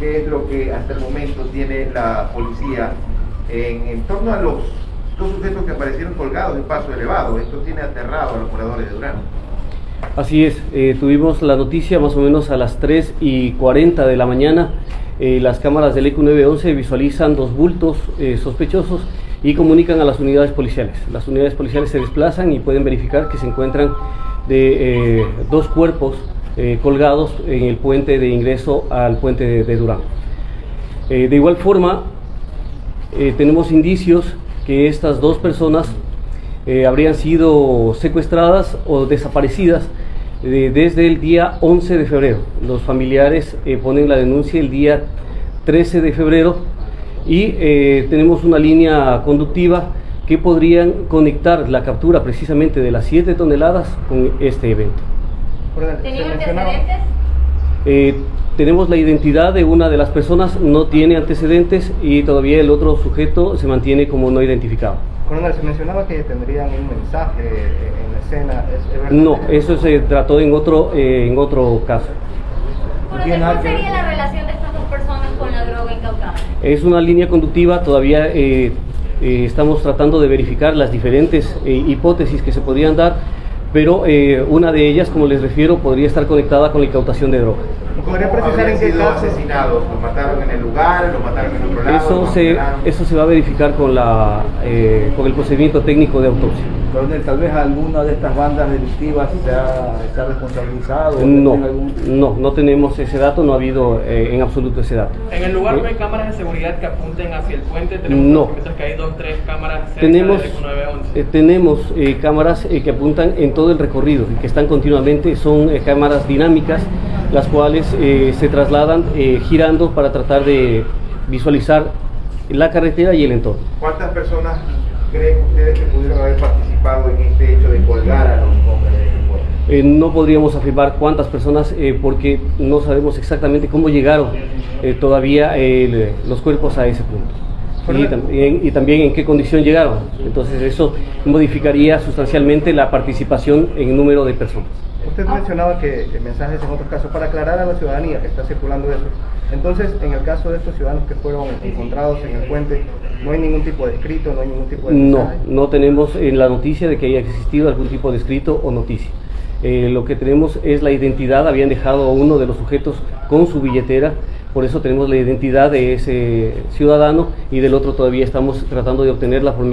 qué es lo que hasta el momento tiene la policía en, torno a los dos sujetos que aparecieron colgados en paso elevado. Esto tiene aterrado a los moradores de Durán. Así es, eh, tuvimos la noticia más o menos a las 3 y 40 de la mañana. Eh, las cámaras del ECU 911 visualizan dos bultos eh, sospechosos y comunican a las unidades policiales. Las unidades policiales se desplazan y pueden verificar que se encuentran de dos cuerpos colgados en el puente de ingreso al puente de, Durán. de igual forma, tenemos indicios que estas dos personas eh, habrían sido secuestradas o desaparecidas eh, desde el día 11 de febrero. Los familiares eh, ponen la denuncia el día 13 de febrero y tenemos una línea conductiva que podrían conectar la captura precisamente de las 7 toneladas con este evento. ¿Tenían antecedentes? tenemos la identidad de una de las personas, no tiene antecedentes y todavía el otro sujeto se mantiene como no identificado. Coronel, se mencionaba que tendrían un mensaje en la escena. ¿Es, no, eso se trató en otro, eh, en otro caso. ¿Cuál sería la relación de estas dos personas con la droga incautada? Es una línea conductiva, todavía eh, eh, estamos tratando de verificar las diferentes hipótesis que se podrían dar, pero una de ellas, como les refiero, podría estar conectada con la incautación de droga. ¿Podría precisar en qué caso? asesinados? ¿Los mataron en el lugar? ¿Los mataron en otro lado? Eso, se, eso se va a verificar con, la, eh, con el procedimiento técnico de autopsia. Coronel, tal vez alguna de estas bandas delictivas se ha, se ha responsabilizado. No, no, no tenemos ese dato, no ha habido eh, en absoluto ese dato. ¿En el lugar no hay cámaras de seguridad que apunten hacia el puente? Tenemos no. que hay dos, tres cámaras cerca tenemos, del 911. Eh, tenemos eh, cámaras que apuntan en todo el recorrido y que están continuamente, son cámaras dinámicas las cuales eh, se trasladan eh, girando para tratar de visualizar la carretera y el entorno. ¿Cuántas personas creen ustedes que pudieron haber participado en este hecho de colgar a los hombres de eh, no podríamos afirmar cuántas personas porque no sabemos exactamente cómo llegaron todavía los cuerpos a ese punto. Y también, y también, en qué condición llegaron. Entonces eso modificaría sustancialmente la participación en número de personas. Usted mencionaba que, mensajes en otros casos, para aclarar a la ciudadanía que está circulando eso. Entonces, en el caso de estos ciudadanos que fueron encontrados en el puente, ¿no hay ningún tipo de escrito, no hay ningún tipo de mensaje? No, no tenemos en la noticia de que haya existido algún tipo de escrito o noticia. Eh, lo que tenemos es la identidad, habían dejado a uno de los sujetos con su billetera, por eso tenemos la identidad de ese ciudadano y del otro todavía estamos tratando de obtener la formalidad.